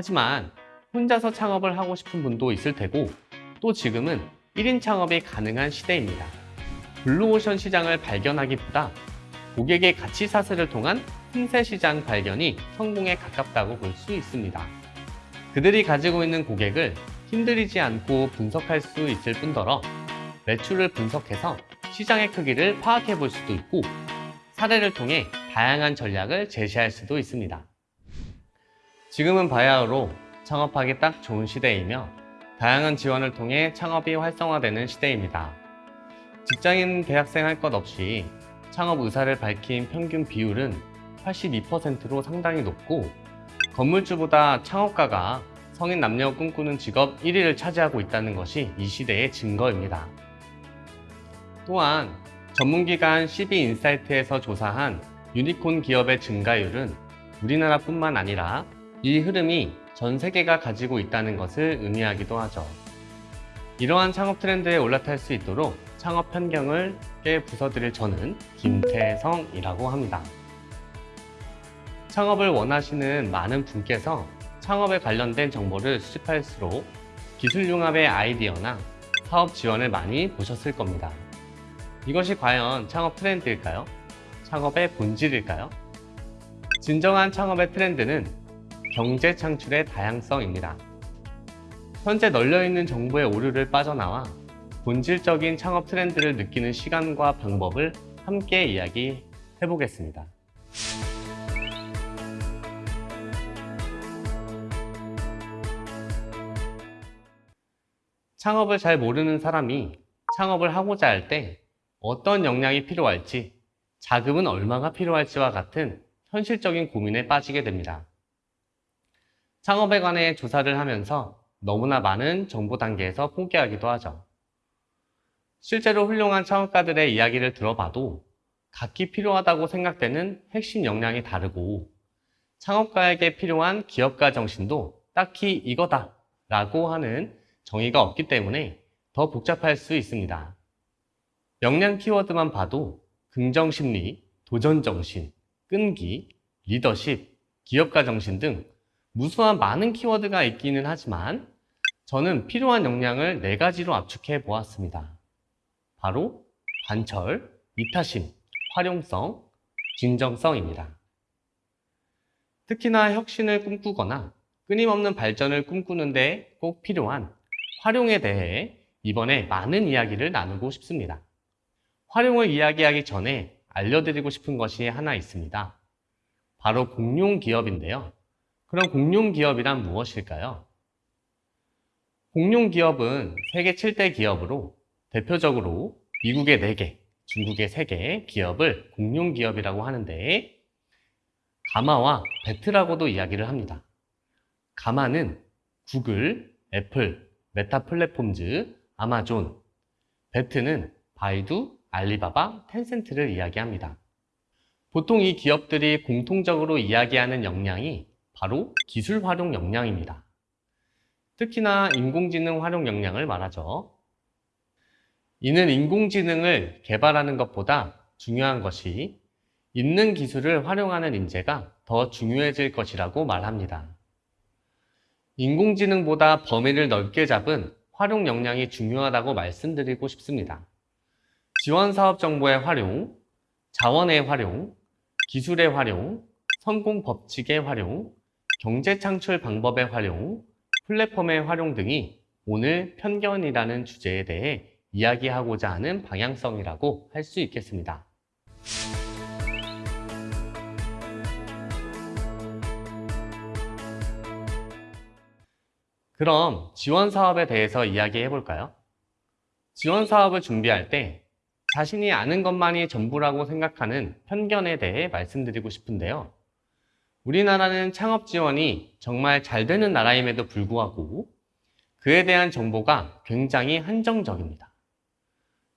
하지만 혼자서 창업을 하고 싶은 분도 있을 테고 또 지금은 1인 창업이 가능한 시대입니다. 블루오션 시장을 발견하기보다 고객의 가치 사슬을 통한 틈새 시장 발견이 성공에 가깝다고 볼 수 있습니다. 그들이 가지고 있는 고객을 힘들이지 않고 분석할 수 있을 뿐더러 매출을 분석해서 시장의 크기를 파악해 볼 수도 있고 사례를 통해 다양한 전략을 제시할 수도 있습니다. 지금은 바야흐로 창업하기 딱 좋은 시대이며 다양한 지원을 통해 창업이 활성화되는 시대입니다. 직장인 대학생 할 것 없이 창업 의사를 밝힌 평균 비율은 82%로 상당히 높고 건물주보다 창업가가 성인 남녀 꿈꾸는 직업 1위를 차지하고 있다는 것이 이 시대의 증거입니다. 또한 전문기관 CB인사이트에서 조사한 유니콘 기업의 증가율은 우리나라뿐만 아니라 이 흐름이 전 세계가 가지고 있다는 것을 의미하기도 하죠. 이러한 창업 트렌드에 올라탈 수 있도록 창업 편경을 깨 부숴드릴 저는 김태성이라고 합니다. 창업을 원하시는 많은 분께서 창업에 관련된 정보를 수집할수록 기술융합의 아이디어나 사업 지원을 많이 보셨을 겁니다. 이것이 과연 창업 트렌드일까요? 창업의 본질일까요? 진정한 창업의 트렌드는 경제 창출의 다양성입니다. 현재 널려있는 정보의 오류를 빠져나와 본질적인 창업 트렌드를 느끼는 시간과 방법을 함께 이야기해 보겠습니다. 창업을 잘 모르는 사람이 창업을 하고자 할 때 어떤 역량이 필요할지, 자금은 얼마가 필요할지와 같은 현실적인 고민에 빠지게 됩니다. 창업에 관해 조사를 하면서 너무나 많은 정보 단계에서 포기하기도 하죠. 실제로 훌륭한 창업가들의 이야기를 들어봐도 각기 필요하다고 생각되는 핵심 역량이 다르고 창업가에게 필요한 기업가 정신도 딱히 이거다 라고 하는 정의가 없기 때문에 더 복잡할 수 있습니다. 역량 키워드만 봐도 긍정심리, 도전정신, 끈기, 리더십, 기업가 정신 등 무수한 많은 키워드가 있기는 하지만 저는 필요한 역량을 네 가지로 압축해 보았습니다. 바로 관철, 이타심, 활용성, 진정성입니다. 특히나 혁신을 꿈꾸거나 끊임없는 발전을 꿈꾸는데 꼭 필요한 활용에 대해 이번에 많은 이야기를 나누고 싶습니다. 활용을 이야기하기 전에 알려드리고 싶은 것이 하나 있습니다. 바로 공룡 기업인데요. 그럼 공룡 기업이란 무엇일까요? 공룡 기업은 세계 7대 기업으로 대표적으로 미국의 4개, 중국의 3개 기업을 공룡 기업이라고 하는데 GAMA와 BAT라고도 이야기를 합니다. GAMA는 구글, 애플, 메타 플랫폼즈, 아마존, BAT는 바이두, 알리바바, 텐센트를 이야기합니다. 보통 이 기업들이 공통적으로 이야기하는 역량이 바로 기술 활용 역량입니다. 특히나 인공지능 활용 역량을 말하죠. 이는 인공지능을 개발하는 것보다 중요한 것이 있는 기술을 활용하는 인재가 더 중요해질 것이라고 말합니다. 인공지능보다 범위를 넓게 잡은 활용 역량이 중요하다고 말씀드리고 싶습니다. 지원 사업 정보의 활용, 자원의 활용, 기술의 활용, 성공 법칙의 활용, 경제 창출 방법의 활용, 플랫폼의 활용 등이 오늘 편견이라는 주제에 대해 이야기하고자 하는 방향성이라고 할 수 있겠습니다. 그럼 지원 사업에 대해서 이야기해 볼까요? 지원 사업을 준비할 때 자신이 아는 것만이 전부라고 생각하는 편견에 대해 말씀드리고 싶은데요. 우리나라는 창업 지원이 정말 잘 되는 나라임에도 불구하고 그에 대한 정보가 굉장히 한정적입니다.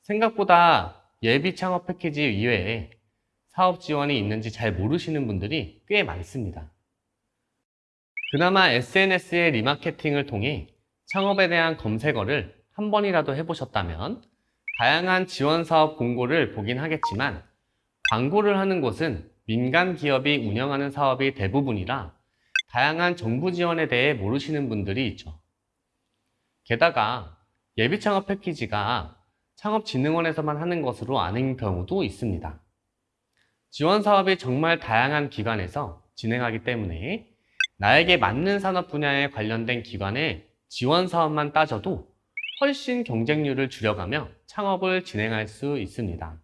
생각보다 예비 창업 패키지 이외에 사업 지원이 있는지 잘 모르시는 분들이 꽤 많습니다. 그나마 SNS의 리마케팅을 통해 창업에 대한 검색어를 한 번이라도 해보셨다면 다양한 지원 사업 공고를 보긴 하겠지만 광고를 하는 곳은 민간 기업이 운영하는 사업이 대부분이라 다양한 정부 지원에 대해 모르시는 분들이 있죠. 게다가 예비 창업 패키지가 창업진흥원에서만 하는 것으로 아는 경우도 있습니다. 지원 사업이 정말 다양한 기관에서 진행하기 때문에 나에게 맞는 산업 분야에 관련된 기관의 지원 사업만 따져도 훨씬 경쟁률을 줄여가며 창업을 진행할 수 있습니다.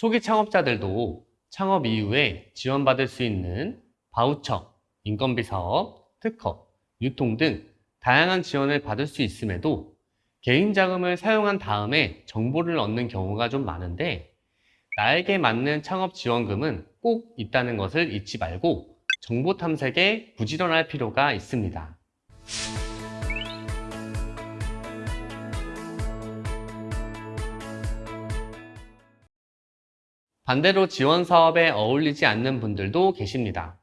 초기 창업자들도 창업 이후에 지원받을 수 있는 바우처, 인건비 사업, 특허, 유통 등 다양한 지원을 받을 수 있음에도 개인 자금을 사용한 다음에 정보를 얻는 경우가 좀 많은데 나에게 맞는 창업 지원금은 꼭 있다는 것을 잊지 말고 정보 탐색에 부지런할 필요가 있습니다. 반대로 지원 사업에 어울리지 않는 분들도 계십니다.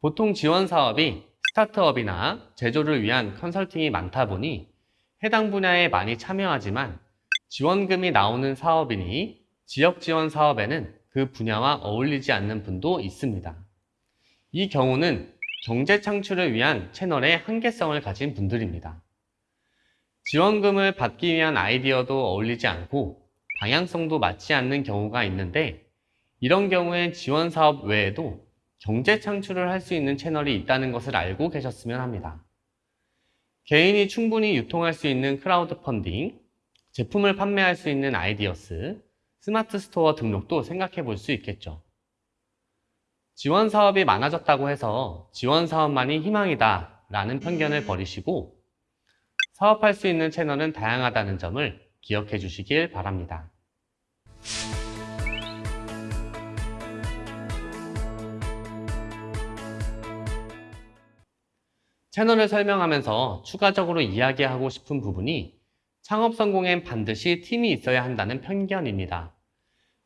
보통 지원 사업이 스타트업이나 제조를 위한 컨설팅이 많다 보니 해당 분야에 많이 참여하지만 지원금이 나오는 사업이니 지역 지원 사업에는 그 분야와 어울리지 않는 분도 있습니다. 이 경우는 경제 창출을 위한 채널의 한계성을 가진 분들입니다. 지원금을 받기 위한 아이디어도 어울리지 않고 방향성도 맞지 않는 경우가 있는데 이런 경우엔 지원 사업 외에도 경제 창출을 할 수 있는 채널이 있다는 것을 알고 계셨으면 합니다. 개인이 충분히 유통할 수 있는 크라우드 펀딩, 제품을 판매할 수 있는 아이디어스, 스마트 스토어 등록도 생각해 볼 수 있겠죠. 지원 사업이 많아졌다고 해서 지원 사업만이 희망이다 라는 편견을 버리시고 사업할 수 있는 채널은 다양하다는 점을 기억해 주시길 바랍니다. 채널을 설명하면서 추가적으로 이야기하고 싶은 부분이 창업 성공엔 반드시 팀이 있어야 한다는 편견입니다.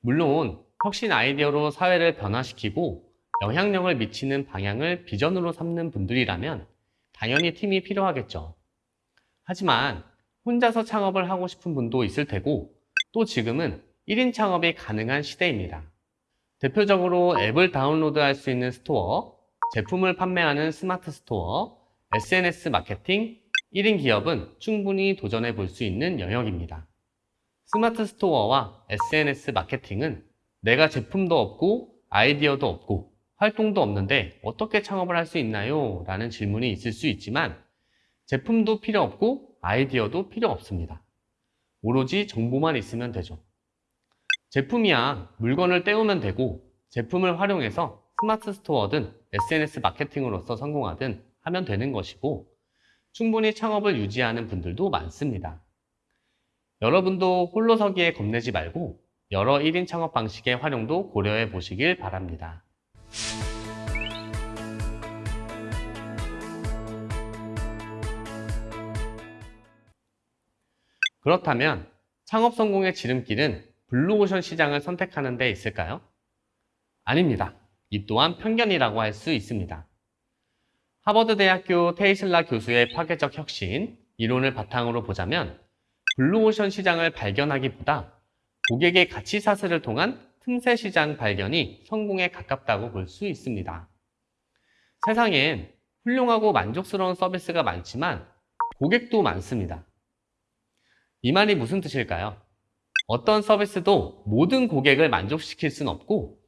물론 혁신 아이디어로 사회를 변화시키고 영향력을 미치는 방향을 비전으로 삼는 분들이라면 당연히 팀이 필요하겠죠. 하지만 혼자서 창업을 하고 싶은 분도 있을 테고 또 지금은 1인 창업이 가능한 시대입니다. 대표적으로 앱을 다운로드할 수 있는 스토어, 제품을 판매하는 스마트 스토어, SNS 마케팅, 1인 기업은 충분히 도전해 볼 수 있는 영역입니다. 스마트 스토어와 SNS 마케팅은 내가 제품도 없고 아이디어도 없고 활동도 없는데 어떻게 창업을 할 수 있나요? 라는 질문이 있을 수 있지만 제품도 필요 없고 아이디어도 필요 없습니다. 오로지 정보만 있으면 되죠. 제품이야 물건을 떼우면 되고 제품을 활용해서 스마트 스토어든 SNS 마케팅으로서 성공하든 하면 되는 것이고 충분히 창업을 유지하는 분들도 많습니다. 여러분도 홀로 서기에 겁내지 말고 여러 1인 창업 방식의 활용도 고려해 보시길 바랍니다. 그렇다면 창업 성공의 지름길은 블루오션 시장을 선택하는 데 있을까요? 아닙니다. 이 또한 편견이라고 할 수 있습니다. 하버드 대학교 테이셰이라 교수의 파괴적 혁신 이론을 바탕으로 보자면 블루오션 시장을 발견하기보다 고객의 가치 사슬을 통한 틈새 시장 발견이 성공에 가깝다고 볼 수 있습니다. 세상엔 훌륭하고 만족스러운 서비스가 많지만 고객도 많습니다. 이 말이 무슨 뜻일까요? 어떤 서비스도 모든 고객을 만족시킬 수는 없고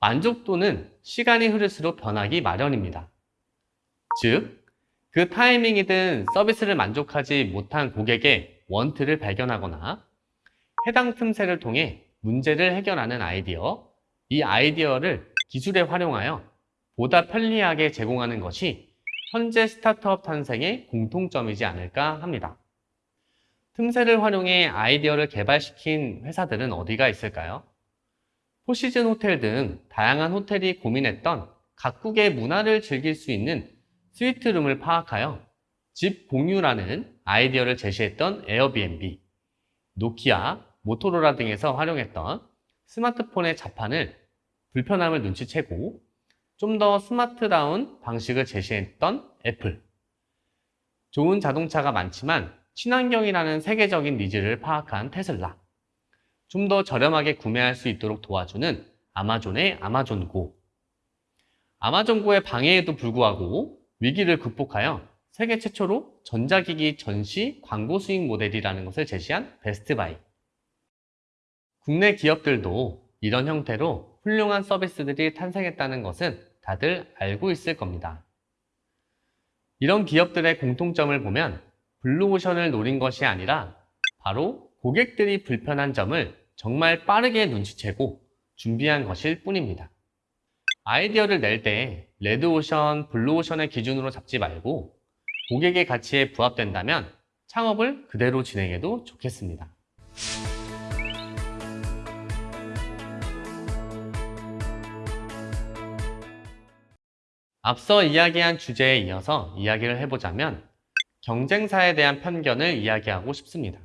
만족도는 시간이 흐를수록 변하기 마련입니다. 즉, 그 타이밍이든 서비스를 만족하지 못한 고객의 원트를 발견하거나 해당 틈새를 통해 문제를 해결하는 아이디어, 이 아이디어를 기술에 활용하여 보다 편리하게 제공하는 것이 현재 스타트업 탄생의 공통점이지 않을까 합니다. 틈새를 활용해 아이디어를 개발시킨 회사들은 어디가 있을까요? 포시즌 호텔 등 다양한 호텔이 고민했던 각국의 문화를 즐길 수 있는 스위트룸을 파악하여 집 공유라는 아이디어를 제시했던 에어비앤비, 노키아, 모토로라 등에서 활용했던 스마트폰의 자판을 불편함을 눈치채고 좀 더 스마트다운 방식을 제시했던 애플. 좋은 자동차가 많지만 친환경이라는 세계적인 needs를 파악한 테슬라. 좀 더 저렴하게 구매할 수 있도록 도와주는 아마존의 아마존고. 아마존고의 방해에도 불구하고 위기를 극복하여 세계 최초로 전자기기 전시 광고 수익 모델이라는 것을 제시한 베스트바이. 국내 기업들도 이런 형태로 훌륭한 서비스들이 탄생했다는 것은 다들 알고 있을 겁니다. 이런 기업들의 공통점을 보면 블루오션을 노린 것이 아니라 바로 고객들이 불편한 점을 정말 빠르게 눈치채고 준비한 것일 뿐입니다. 아이디어를 낼 때 레드오션, 블루오션의 기준으로 잡지 말고 고객의 가치에 부합된다면 창업을 그대로 진행해도 좋겠습니다. 앞서 이야기한 주제에 이어서 이야기를 해보자면 경쟁사에 대한 편견을 이야기하고 싶습니다.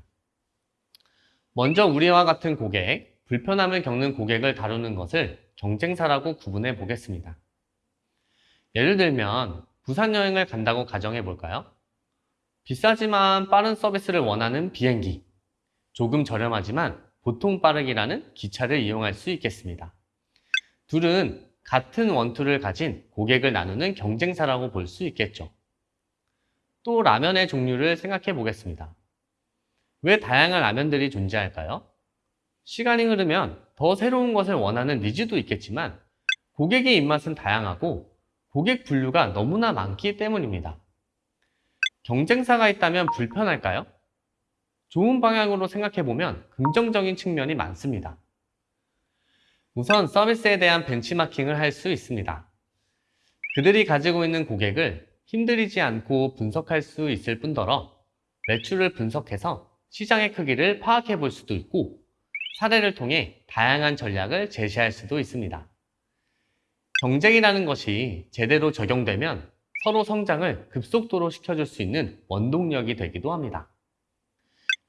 먼저 우리와 같은 고객, 불편함을 겪는 고객을 다루는 것을 경쟁사라고 구분해 보겠습니다. 예를 들면 부산 여행을 간다고 가정해 볼까요? 비싸지만 빠른 서비스를 원하는 비행기, 조금 저렴하지만 보통 빠르기라는 기차를 이용할 수 있겠습니다. 둘은 같은 wants를 가진 고객을 나누는 경쟁사라고 볼 수 있겠죠. 또 라면의 종류를 생각해 보겠습니다. 왜 다양한 라면들이 존재할까요? 시간이 흐르면 더 새로운 것을 원하는 needs도 있겠지만 고객의 입맛은 다양하고 고객 분류가 너무나 많기 때문입니다. 경쟁사가 있다면 불편할까요? 좋은 방향으로 생각해 보면 긍정적인 측면이 많습니다. 우선 서비스에 대한 벤치마킹을 할 수 있습니다. 그들이 가지고 있는 고객을 힘들이지 않고 분석할 수 있을 뿐더러 매출을 분석해서 시장의 크기를 파악해 볼 수도 있고 사례를 통해 다양한 전략을 제시할 수도 있습니다. 경쟁이라는 것이 제대로 적용되면 서로 성장을 급속도로 시켜줄 수 있는 원동력이 되기도 합니다.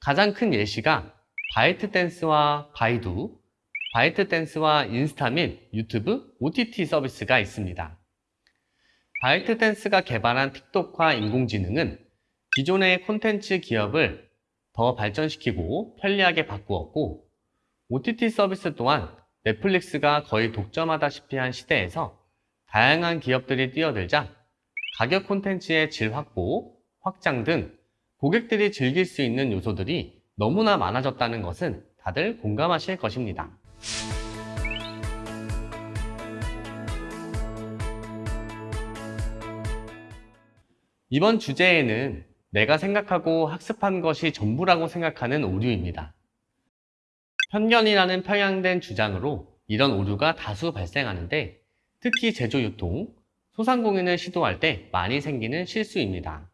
가장 큰 예시가 바이트 댄스와 바이두, 바이트 댄스와 인스타 및 유튜브 OTT 서비스가 있습니다. 바이트 댄스가 개발한 틱톡과 인공지능은 기존의 콘텐츠 기업을 더 발전시키고 편리하게 바꾸었고 OTT 서비스 또한 넷플릭스가 거의 독점하다시피 한 시대에서 다양한 기업들이 뛰어들자 가격 콘텐츠의 질 확보, 확장 등 고객들이 즐길 수 있는 요소들이 너무나 많아졌다는 것은 다들 공감하실 것입니다. 이번 주제에는 내가 생각하고 학습한 것이 전부라고 생각하는 오류입니다. 편견이라는 평양된 주장으로 이런 오류가 다수 발생하는데 특히 제조 유통, 소상공인을 시도할 때 많이 생기는 실수입니다.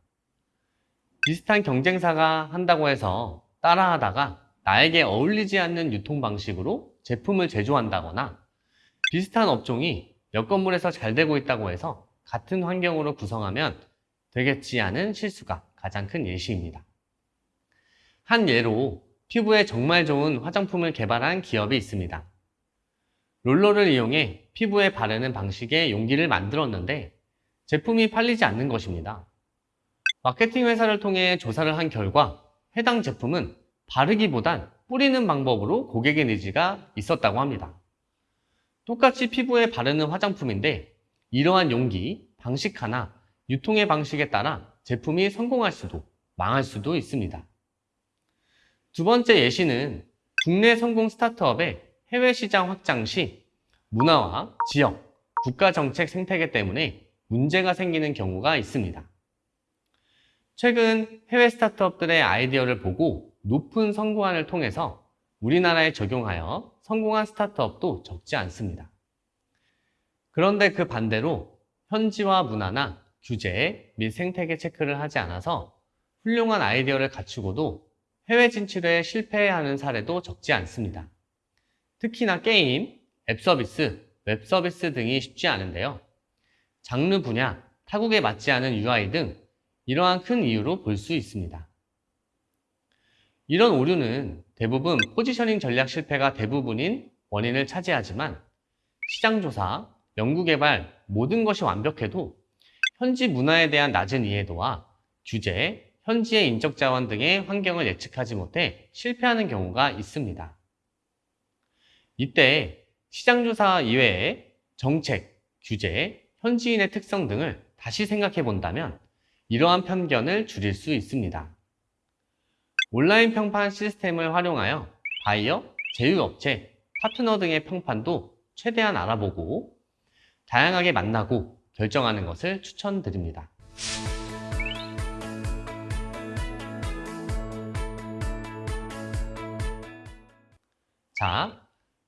비슷한 경쟁사가 한다고 해서 따라하다가 나에게 어울리지 않는 유통 방식으로 제품을 제조한다거나 비슷한 업종이 몇 건물에서 잘 되고 있다고 해서 같은 환경으로 구성하면 되겠지 않은 실수가 가장 큰 예시입니다. 한 예로 피부에 정말 좋은 화장품을 개발한 기업이 있습니다. 롤러를 이용해 피부에 바르는 방식의 용기를 만들었는데 제품이 팔리지 않는 것입니다. 마케팅 회사를 통해 조사를 한 결과 해당 제품은 바르기보단 뿌리는 방법으로 고객의 니즈가 있었다고 합니다. 똑같이 피부에 바르는 화장품인데 이러한 용기, 방식 하나, 유통의 방식에 따라 제품이 성공할 수도 망할 수도 있습니다. 두 번째 예시는 국내 성공 스타트업의 해외 시장 확장 시 문화와 지역, 국가 정책 생태계 때문에 문제가 생기는 경우가 있습니다. 최근 해외 스타트업들의 아이디어를 보고 높은 성공안을 통해서 우리나라에 적용하여 성공한 스타트업도 적지 않습니다. 그런데 그 반대로 현지화 문화나 규제 및 생태계 체크를 하지 않아서 훌륭한 아이디어를 갖추고도 해외 진출에 실패하는 사례도 적지 않습니다. 특히나 게임, 앱 서비스, 웹 서비스 등이 쉽지 않은데요. 장르 분야, 타국에 맞지 않은 UI 등 이러한 큰 이유로 볼 수 있습니다. 이런 오류는 대부분 포지셔닝 전략 실패가 대부분인 원인을 차지하지만 시장조사, 연구개발 모든 것이 완벽해도 현지 문화에 대한 낮은 이해도와 규제, 현지의 인적 자원 등의 환경을 예측하지 못해 실패하는 경우가 있습니다. 이때 시장조사 이외에 정책, 규제, 현지인의 특성 등을 다시 생각해 본다면 이러한 편견을 줄일 수 있습니다. 온라인 평판 시스템을 활용하여 바이어, 제휴업체, 파트너 등의 평판도 최대한 알아보고 다양하게 만나고 결정하는 것을 추천드립니다. 자,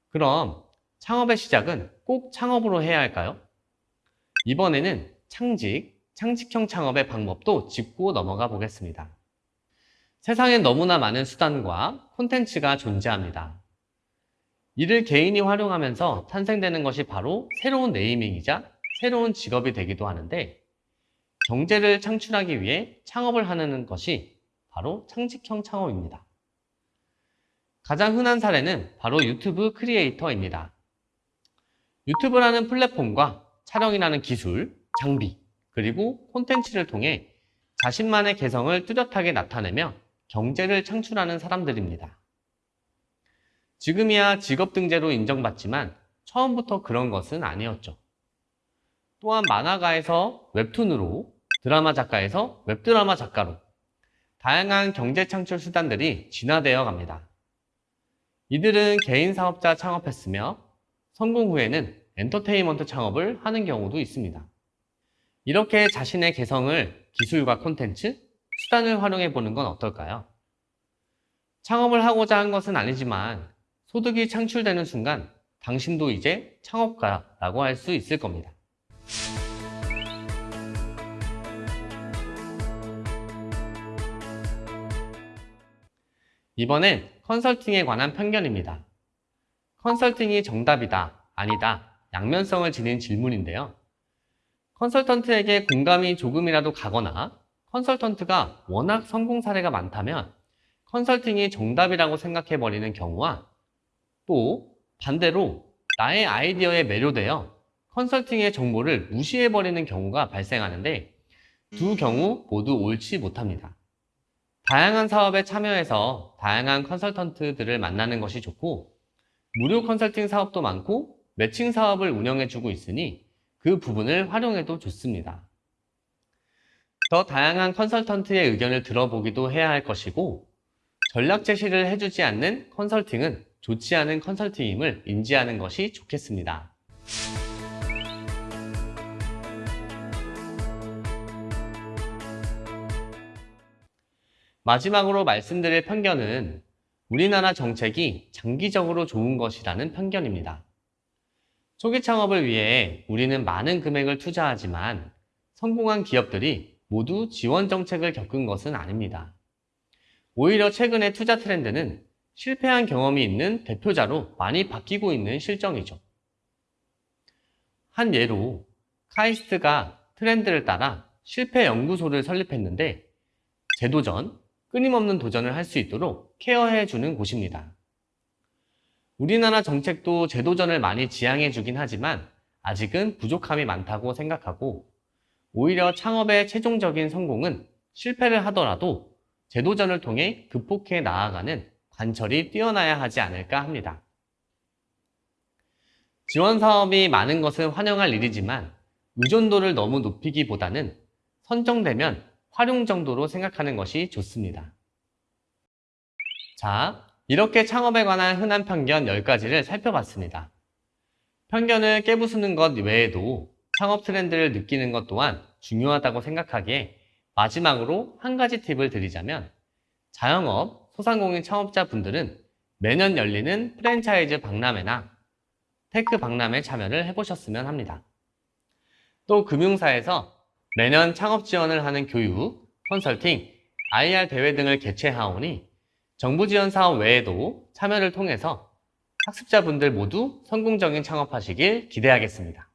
그럼 창업의 시작은 꼭 창업으로 해야 할까요? 이번에는 창직, 창직형 창업의 방법도 짚고 넘어가 보겠습니다. 세상엔 너무나 많은 수단과 콘텐츠가 존재합니다. 이를 개인이 활용하면서 탄생되는 것이 바로 새로운 네이밍이자 새로운 직업이 되기도 하는데 경제를 창출하기 위해 창업을 하는 것이 바로 창직형 창업입니다. 가장 흔한 사례는 바로 유튜브 크리에이터입니다. 유튜브라는 플랫폼과 촬영이라는 기술, 장비, 그리고 콘텐츠를 통해 자신만의 개성을 뚜렷하게 나타내며 경제를 창출하는 사람들입니다. 지금이야 직업 등재로 인정받지만 처음부터 그런 것은 아니었죠. 또한 만화가에서 웹툰으로, 드라마 작가에서 웹드라마 작가로 다양한 경제 창출 수단들이 진화되어 갑니다. 이들은 개인 사업자 창업했으며 성공 후에는 엔터테인먼트 창업을 하는 경우도 있습니다. 이렇게 자신의 개성을 기술과 콘텐츠, 수단을 활용해 보는 건 어떨까요? 창업을 하고자 한 것은 아니지만 소득이 창출되는 순간 당신도 이제 창업가라고 할 수 있을 겁니다. 이번엔 컨설팅에 관한 편견입니다. 컨설팅이 정답이다, 아니다, 양면성을 지닌 질문인데요. 컨설턴트에게 공감이 조금이라도 가거나 컨설턴트가 워낙 성공 사례가 많다면 컨설팅이 정답이라고 생각해버리는 경우와 또 반대로 나의 아이디어에 매료되어 컨설팅의 정보를 무시해버리는 경우가 발생하는데 두 경우 모두 옳지 못합니다. 다양한 사업에 참여해서 다양한 컨설턴트들을 만나는 것이 좋고 무료 컨설팅 사업도 많고 매칭 사업을 운영해주고 있으니 그 부분을 활용해도 좋습니다. 더 다양한 컨설턴트의 의견을 들어보기도 해야 할 것이고 전략 제시를 해주지 않는 컨설팅은 좋지 않은 컨설팅임을 인지하는 것이 좋겠습니다. 마지막으로 말씀드릴 편견은 우리나라 정책이 장기적으로 좋은 것이라는 편견입니다. 초기 창업을 위해 우리는 많은 금액을 투자하지만 성공한 기업들이 모두 지원 정책을 겪은 것은 아닙니다. 오히려 최근의 투자 트렌드는 실패한 경험이 있는 대표자로 많이 바뀌고 있는 실정이죠. 한 예로 카이스트가 트렌드를 따라 실패 연구소를 설립했는데 재도전, 끊임없는 도전을 할 수 있도록 케어해 주는 곳입니다. 우리나라 정책도 재도전을 많이 지향해 주긴 하지만 아직은 부족함이 많다고 생각하고 오히려 창업의 최종적인 성공은 실패를 하더라도 재도전을 통해 극복해 나아가는 관철이 뛰어나야 하지 않을까 합니다. 지원 사업이 많은 것은 환영할 일이지만 의존도를 너무 높이기보다는 선정되면 활용 정도로 생각하는 것이 좋습니다. 자, 이렇게 창업에 관한 흔한 편견 10가지를 살펴봤습니다. 편견을 깨부수는 것 외에도 창업 트렌드를 느끼는 것 또한 중요하다고 생각하기에 마지막으로 한 가지 팁을 드리자면 자영업, 소상공인 창업자분들은 매년 열리는 프랜차이즈 박람회나 테크 박람회 참여를 해보셨으면 합니다. 또 금융사에서 매년 창업 지원을 하는 교육, 컨설팅, IR 대회 등을 개최하오니 정부 지원 사업 외에도 참여를 통해서 학습자분들 모두 성공적인 창업하시길 기대하겠습니다.